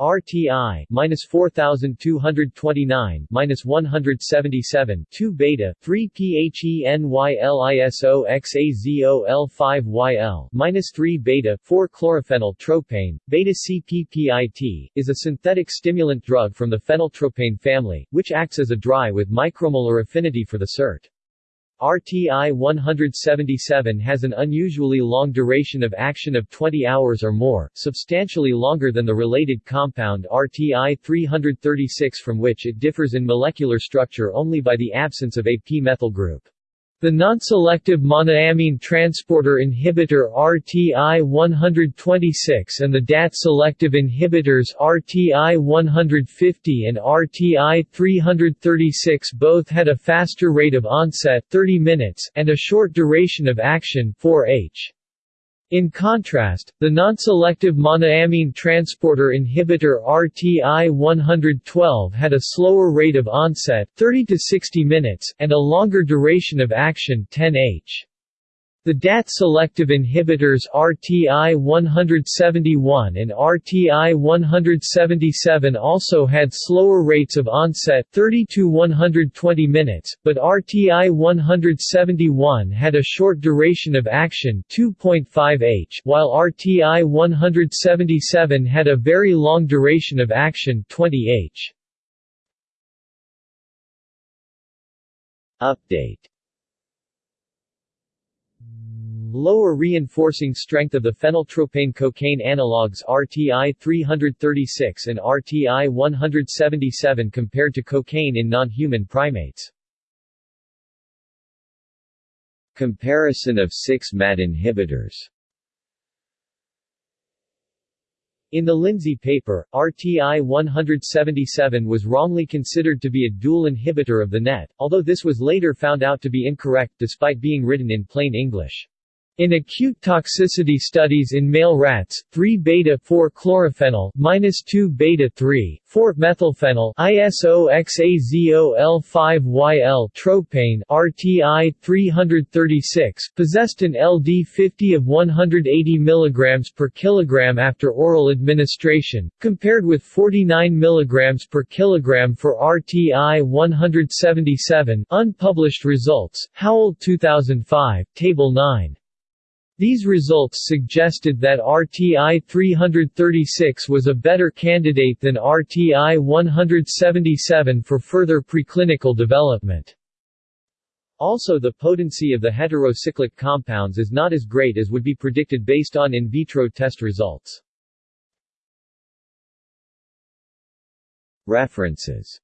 RTI minus 4229 minus 177 2 beta 3 PHENYLISO XAZOL 5 YL minus 3 beta 4 chlorophenyl tropane beta CPPIT is a synthetic stimulant drug from the phenyltropane family, which acts as a dry with micromolar affinity for the SERT. RTI-177 has an unusually long duration of action of 20 hours or more, substantially longer than the related compound RTI-336 from which it differs in molecular structure only by the absence of a p-methyl group. The non-selective monoamine transporter inhibitor RTI-126 and the DAT-selective inhibitors RTI-150 and RTI-336 both had a faster rate of onset 30 minutes and a short duration of action 4h. In contrast, the non-selective monoamine transporter inhibitor RTI-112 had a slower rate of onset 30 to 60 minutes and a longer duration of action 10h. The DAT-selective inhibitors RTI-171 and RTI-177 also had slower rates of onset 30 to 120 minutes, but RTI-171 had a short duration of action 2.5 h while RTI-177 had a very long duration of action 20 h. Update Lower reinforcing strength of the phenyltropane cocaine analogues RTI-336 and RTI-177 compared to cocaine in non-human primates. Comparison of 6-MAT inhibitors In the Lindsay paper, RTI-177 was wrongly considered to be a dual inhibitor of the NET, although this was later found out to be incorrect despite being written in plain English. In acute toxicity studies in male rats, 3-beta-4-chlorophenyl 2-beta-3, 4-methylphenyl ISO-XAZOL5YL tropane RTI 336 possessed an LD50 of 180 mg per kilogram after oral administration, compared with 49 mg per kilogram for RTI 177. Unpublished results. Howell 2005, Table 9. These results suggested that RTI-336 was a better candidate than RTI-177 for further preclinical development. Also the potency of the heterocyclic compounds is not as great as would be predicted based on in vitro test results. References